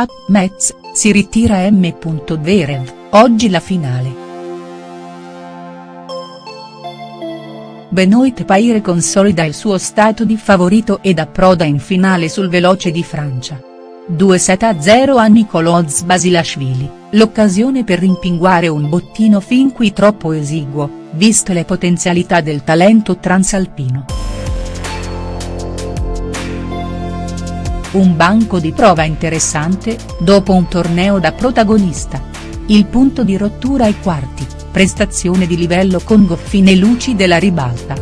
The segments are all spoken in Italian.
A. Metz, si ritira M. Zverev, oggi la finale. Benoit Paire consolida il suo stato di favorito ed approda in finale sul veloce di Francia. 2-7-0 a Nicoloz Basilashvili, l'occasione per rimpinguare un bottino fin qui troppo esiguo, viste le potenzialità del talento transalpino. Un banco di prova interessante, dopo un torneo da protagonista. Il punto di rottura ai quarti prestazione di livello con goffine luci della ribalta.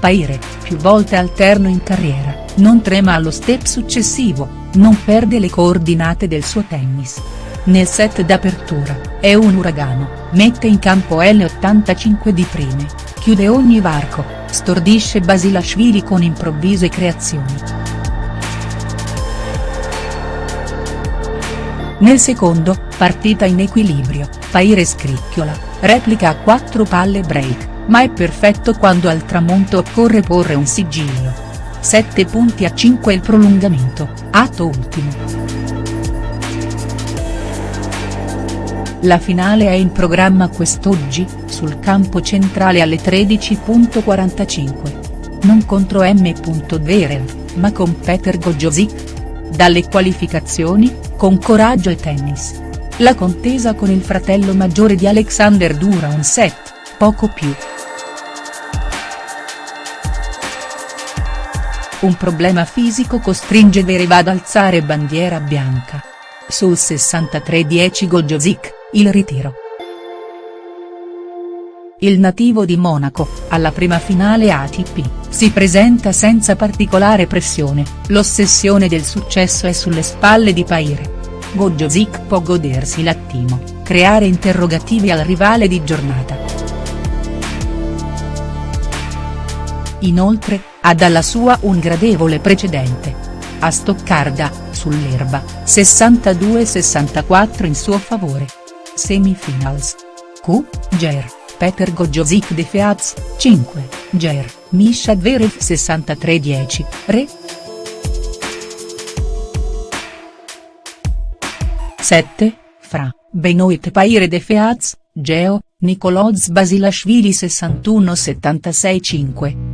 Paire, più volte alterno in carriera, non trema allo step successivo, non perde le coordinate del suo tennis. Nel set d'apertura, è un uragano, mette in campo L85 di prime, chiude ogni varco, stordisce Basilashvili con improvvise creazioni. Nel secondo, partita in equilibrio, Paire scricchiola, replica a quattro palle break, ma è perfetto quando al tramonto occorre porre un sigillo. 7 punti a 5 il prolungamento, atto ultimo. La finale è in programma quest'oggi, sul campo centrale alle 13.45. Non contro M. Zverev, ma con Peter Gojosic. Dalle qualificazioni, con coraggio e tennis. La contesa con il fratello maggiore di Alexander dura un set, poco più. Un problema fisico costringe Verev ad alzare bandiera bianca. Sul 63-10 Gojosic, il ritiro. Il nativo di Monaco, alla prima finale ATP, si presenta senza particolare pressione, l'ossessione del successo è sulle spalle di Paire. Gojosic può godersi l'attimo, creare interrogativi al rivale di giornata. Inoltre, ha dalla sua un gradevole precedente. A Stoccarda, sull'erba, 62-64 in suo favore. Semifinals. Q. Ger. Peter Gojosic de Feaz, 5, Ger, Misha Dverev 63-10, Re. 7, Fra, Benoit Paire de Feaz, Geo, Nicoloz Basilashvili 61-76-5.